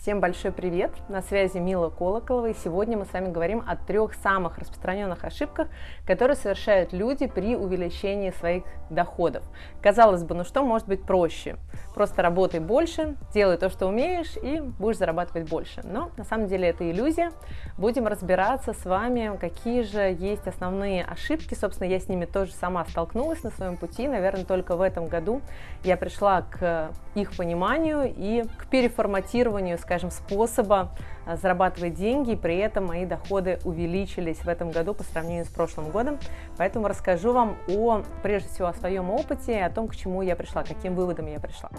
Всем большой привет! На связи Мила Колоколова, и сегодня мы с вами говорим о трех самых распространенных ошибках, которые совершают люди при увеличении своих доходов. Казалось бы, ну что может быть проще? Просто работай больше, делай то, что умеешь, и будешь зарабатывать больше. Но на самом деле это иллюзия. Будем разбираться с вами, какие же есть основные ошибки. Собственно, я с ними тоже сама столкнулась на своем пути. Наверное, только в этом году я пришла к их пониманию и к переформатированию, скажем, способа а, зарабатывать деньги, и при этом мои доходы увеличились в этом году по сравнению с прошлым годом. Поэтому расскажу вам о, прежде всего, о своем опыте о том, к чему я пришла, каким выводом я пришла.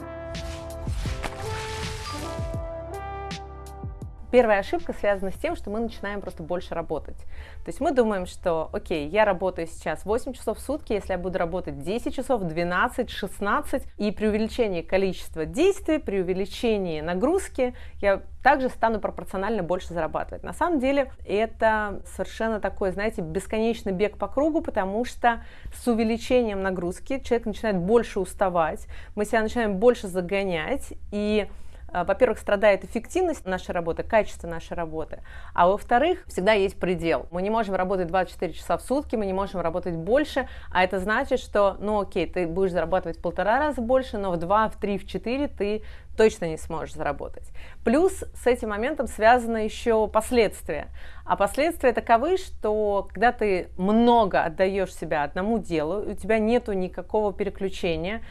Первая ошибка связана с тем, что мы начинаем просто больше работать. То есть мы думаем, что, окей, я работаю сейчас 8 часов в сутки, если я буду работать 10 часов, 12, 16, и при увеличении количества действий, при увеличении нагрузки, я также стану пропорционально больше зарабатывать. На самом деле это совершенно такой, знаете, бесконечный бег по кругу, потому что с увеличением нагрузки человек начинает больше уставать, мы себя начинаем больше загонять, и во-первых, страдает эффективность нашей работы, качество нашей работы, а во-вторых, всегда есть предел. Мы не можем работать 24 часа в сутки, мы не можем работать больше, а это значит, что, ну окей, ты будешь зарабатывать в полтора раза больше, но в два, в три, в четыре ты точно не сможешь заработать. Плюс с этим моментом связано еще последствия. А последствия таковы, что когда ты много отдаешь себя одному делу, у тебя нету никакого переключения,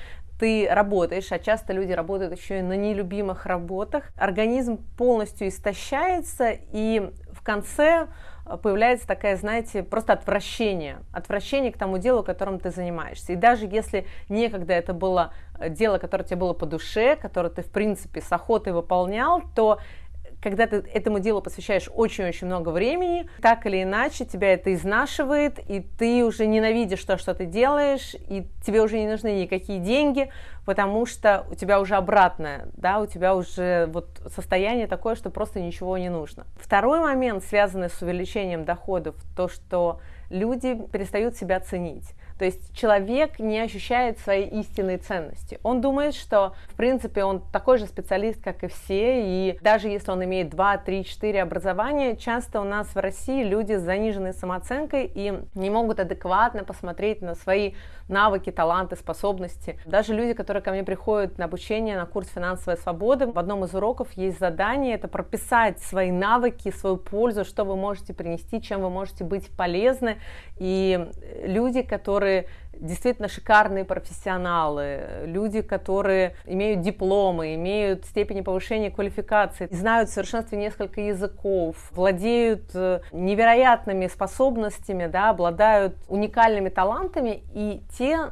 ты работаешь, а часто люди работают еще и на нелюбимых работах, организм полностью истощается, и в конце э, появляется такая, знаете, просто отвращение, отвращение к тому делу, которым ты занимаешься. И даже если некогда это было э, дело, которое тебе было по душе, которое ты, в принципе, с охотой выполнял, то когда ты этому делу посвящаешь очень-очень много времени, так или иначе тебя это изнашивает, и ты уже ненавидишь то, что ты делаешь, и тебе уже не нужны никакие деньги, потому что у тебя уже обратное, да, у тебя уже вот состояние такое, что просто ничего не нужно. Второй момент, связанный с увеличением доходов, то, что люди перестают себя ценить. То есть человек не ощущает своей истинной ценности. Он думает, что, в принципе, он такой же специалист, как и все, и даже если он имеет 2, 3, 4 образования, часто у нас в России люди с заниженной самооценкой и не могут адекватно посмотреть на свои навыки, таланты, способности. Даже люди, которые ко мне приходят на обучение на курс «Финансовая свобода», в одном из уроков есть задание, это прописать свои навыки, свою пользу, что вы можете принести, чем вы можете быть полезны. И люди, которые которые действительно шикарные профессионалы, люди, которые имеют дипломы, имеют степени повышения квалификации, знают в совершенстве несколько языков, владеют э, невероятными способностями, да, обладают уникальными талантами, и те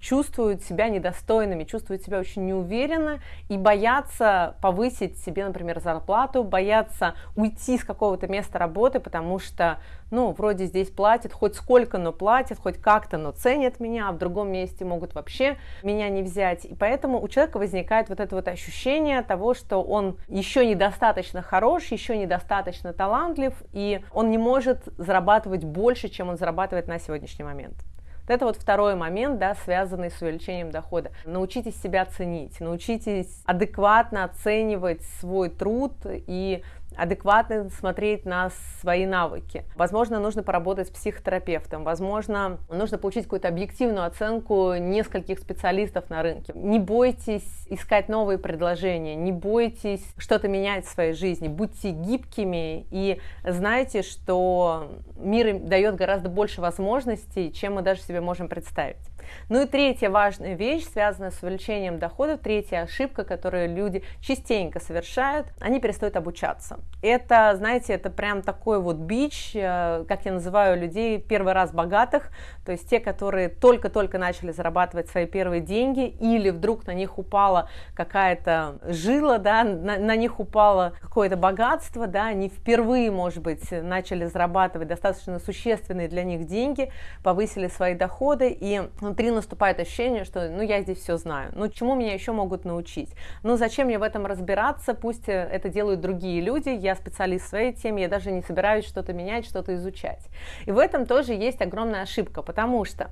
чувствуют себя недостойными, чувствуют себя очень неуверенно и боятся повысить себе, например, зарплату, боятся уйти с какого-то места работы, потому что, ну, вроде здесь платят хоть сколько, но платят, хоть как-то, но ценят меня, а в другом месте могут вообще меня не взять. И поэтому у человека возникает вот это вот ощущение того, что он еще недостаточно хорош, еще недостаточно талантлив, и он не может зарабатывать больше, чем он зарабатывает на сегодняшний момент. Это вот второй момент, да, связанный с увеличением дохода. Научитесь себя ценить, научитесь адекватно оценивать свой труд и адекватно смотреть на свои навыки. Возможно, нужно поработать с психотерапевтом, возможно, нужно получить какую-то объективную оценку нескольких специалистов на рынке. Не бойтесь искать новые предложения, не бойтесь что-то менять в своей жизни, будьте гибкими и знайте, что мир дает гораздо больше возможностей, чем мы даже себе можем представить. Ну и третья важная вещь, связанная с увеличением доходов, третья ошибка, которую люди частенько совершают, они перестают обучаться. Это, знаете, это прям такой вот бич, э, как я называю людей, первый раз богатых, то есть те, которые только-только начали зарабатывать свои первые деньги, или вдруг на них упала какая-то жила, да, на, на них упало какое-то богатство, да, они впервые, может быть, начали зарабатывать достаточно существенные для них деньги, повысили свои доходы, и внутри наступает ощущение, что ну я здесь все знаю, ну чему меня еще могут научить, ну зачем мне в этом разбираться, пусть э, это делают другие люди, я специалист в своей теме, я даже не собираюсь что-то менять, что-то изучать. И в этом тоже есть огромная ошибка, потому что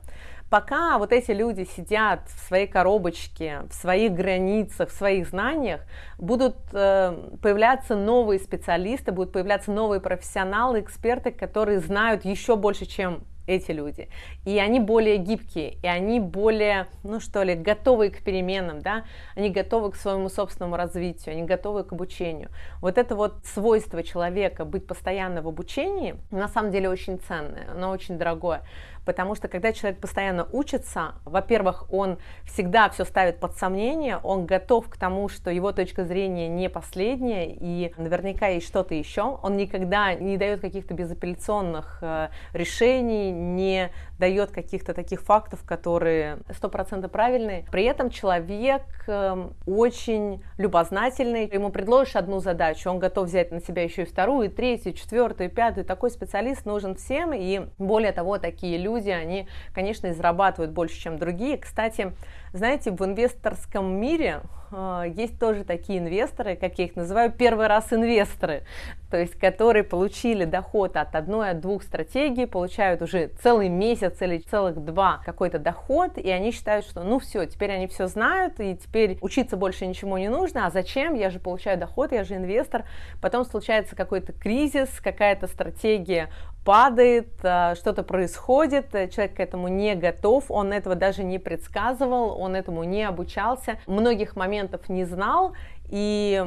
пока вот эти люди сидят в своей коробочке, в своих границах, в своих знаниях, будут э, появляться новые специалисты, будут появляться новые профессионалы, эксперты, которые знают еще больше, чем эти люди. И они более гибкие, и они более, ну что ли, готовы к переменам, да, они готовы к своему собственному развитию, они готовы к обучению. Вот это вот свойство человека быть постоянно в обучении, на самом деле очень ценное, оно очень дорогое потому что когда человек постоянно учится, во-первых, он всегда все ставит под сомнение, он готов к тому, что его точка зрения не последняя, и наверняка есть что-то еще, он никогда не дает каких-то безапелляционных э, решений, не дает каких-то таких фактов, которые стопроцентно правильные. При этом человек эм, очень любознательный, ему предложишь одну задачу, он готов взять на себя еще и вторую, и третью, и четвертую, и пятую. Такой специалист нужен всем, и более того, такие люди, они, конечно, и зарабатывают больше, чем другие. Кстати, знаете, в инвесторском мире э, есть тоже такие инвесторы, как я их называю, первый раз инвесторы, то есть которые получили доход от одной, от двух стратегий, получают уже целый месяц или целых два какой-то доход, и они считают, что ну все, теперь они все знают, и теперь учиться больше ничему не нужно, а зачем, я же получаю доход, я же инвестор, потом случается какой-то кризис, какая-то стратегия падает, э, что-то происходит, э, человек к этому не готов, он этого даже не предсказывал, он этому не обучался, многих моментов не знал, и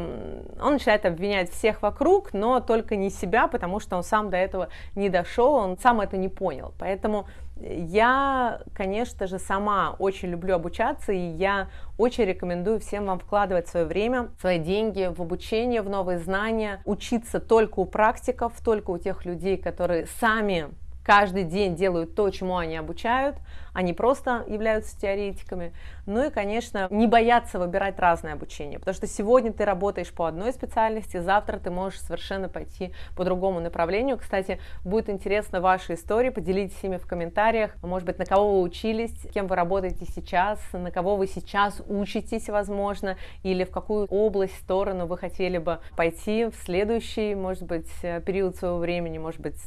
он начинает обвинять всех вокруг, но только не себя, потому что он сам до этого не дошел, он сам это не понял. Поэтому я, конечно же, сама очень люблю обучаться, и я очень рекомендую всем вам вкладывать свое время, свои деньги в обучение, в новые знания, учиться только у практиков, только у тех людей, которые сами каждый день делают то, чему они обучают, они просто являются теоретиками. Ну и, конечно, не бояться выбирать разное обучение, потому что сегодня ты работаешь по одной специальности, завтра ты можешь совершенно пойти по другому направлению. Кстати, будет интересно ваши истории, поделитесь ими в комментариях, может быть, на кого вы учились, кем вы работаете сейчас, на кого вы сейчас учитесь, возможно, или в какую область, сторону вы хотели бы пойти в следующий, может быть, период своего времени, может быть,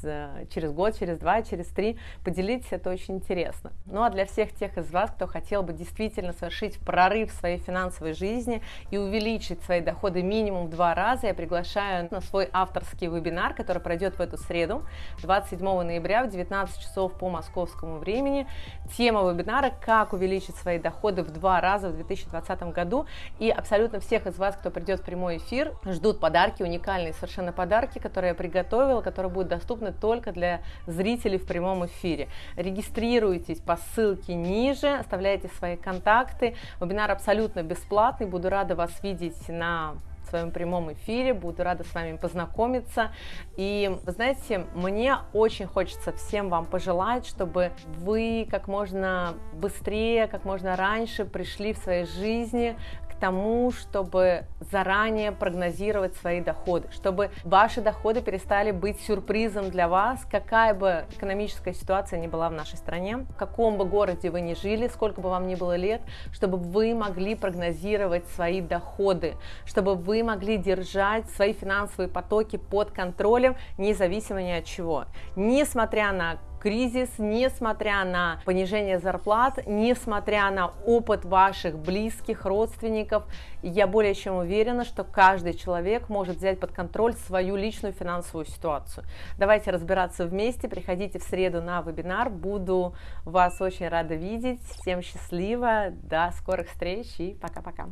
через год, через два, через три. Поделитесь, это очень интересно. Ну а для всех тех из вас, кто хотел бы действительно совершить прорыв в своей финансовой жизни и увеличить свои доходы минимум в два раза, я приглашаю на свой авторский вебинар, который пройдет в эту среду, 27 ноября в 19 часов по московскому времени. Тема вебинара «Как увеличить свои доходы в два раза в 2020 году». И абсолютно всех из вас, кто придет в прямой эфир, ждут подарки, уникальные совершенно подарки, которые я приготовила, которые будут доступны только для зрителей в прямом эфире. Регистрируйтесь по ссылке ниже, оставляйте свои контакты. Вебинар абсолютно бесплатный, буду рада вас видеть на своем прямом эфире, буду рада с вами познакомиться. И, вы знаете, мне очень хочется всем вам пожелать, чтобы вы как можно быстрее, как можно раньше пришли в своей жизни тому, чтобы заранее прогнозировать свои доходы, чтобы ваши доходы перестали быть сюрпризом для вас, какая бы экономическая ситуация ни была в нашей стране, в каком бы городе вы ни жили, сколько бы вам ни было лет, чтобы вы могли прогнозировать свои доходы, чтобы вы могли держать свои финансовые потоки под контролем, независимо ни от чего. Несмотря на кризис, несмотря на понижение зарплат, несмотря на опыт ваших близких, родственников, я более чем уверена, что каждый человек может взять под контроль свою личную финансовую ситуацию. Давайте разбираться вместе, приходите в среду на вебинар, буду вас очень рада видеть, всем счастливо, до скорых встреч и пока-пока.